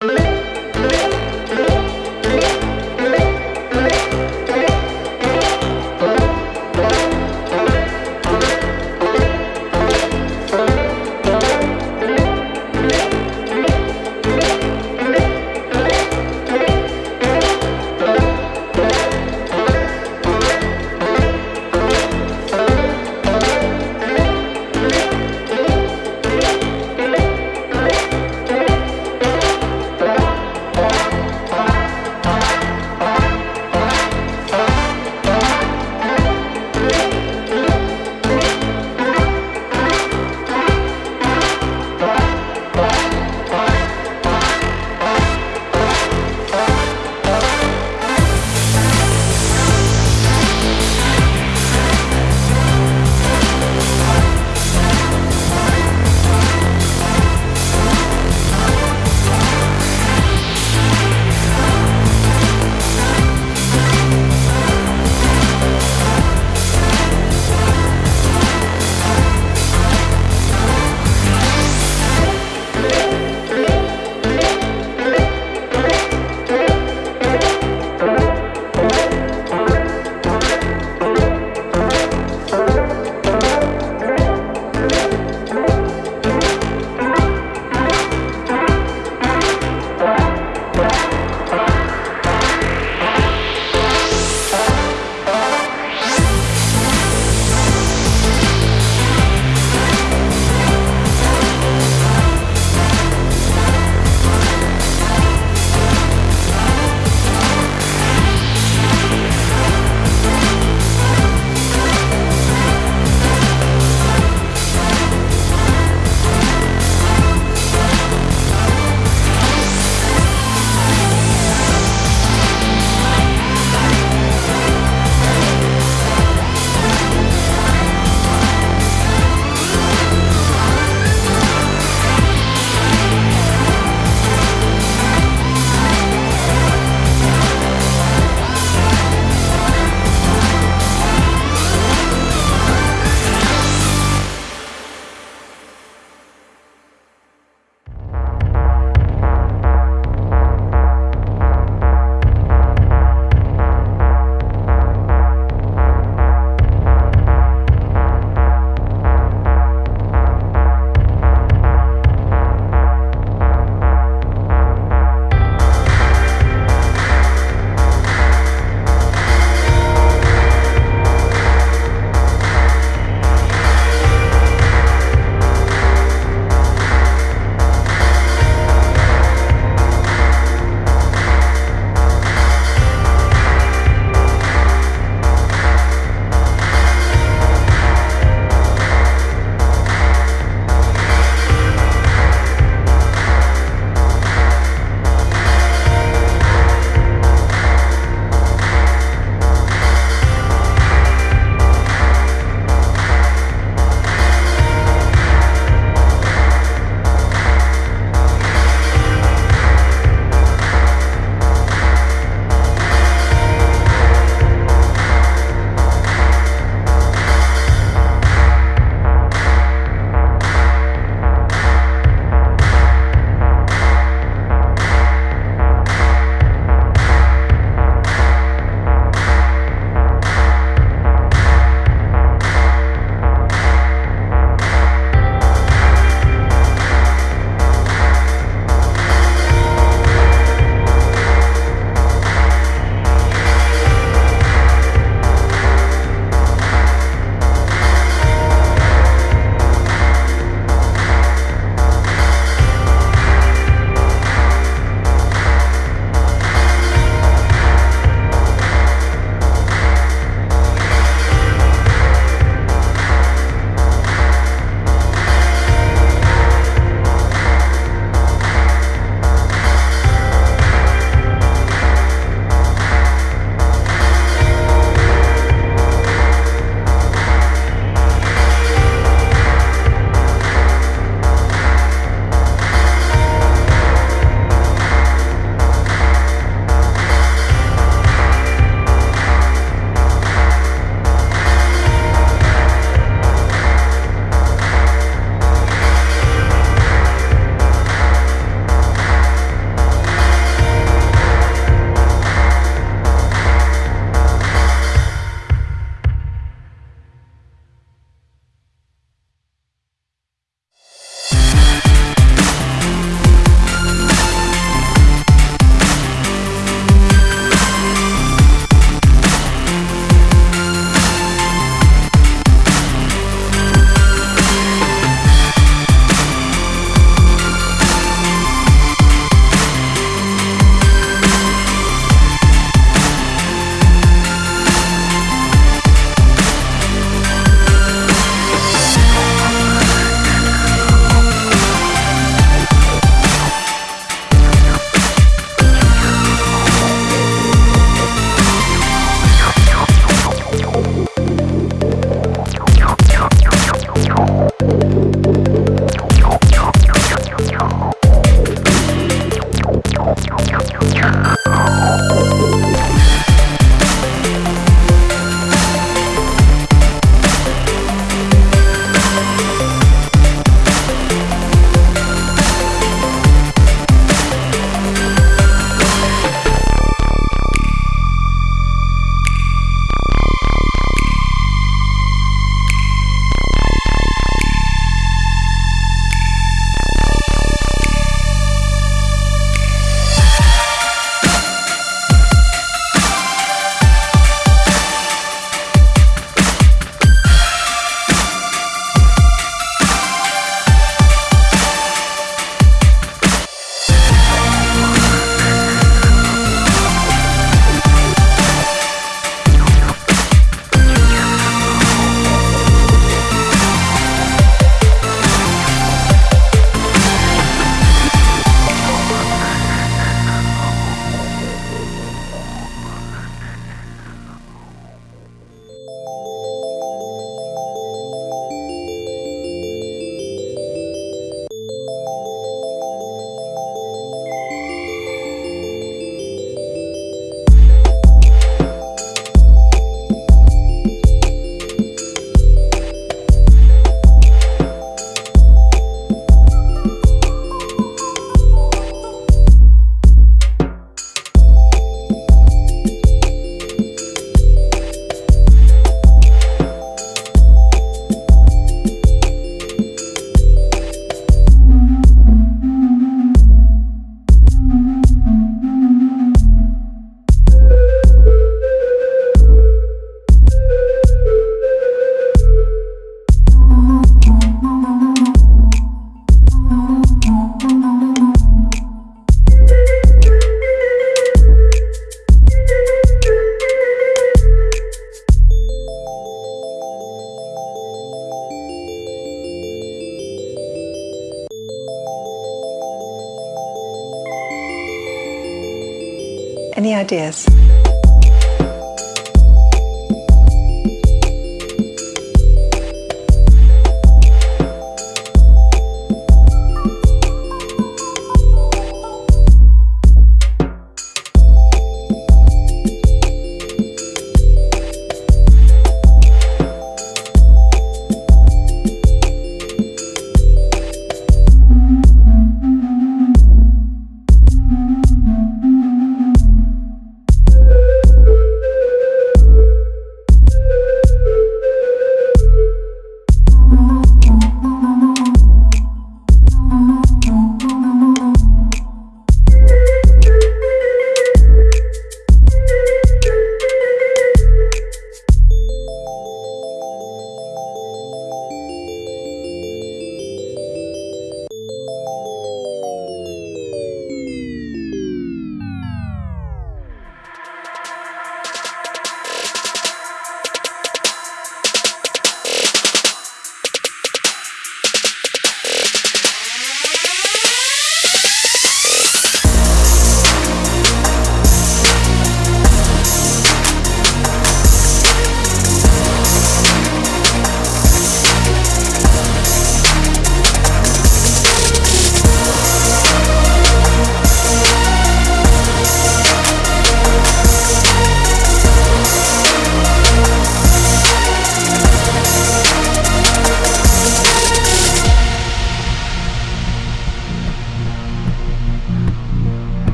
you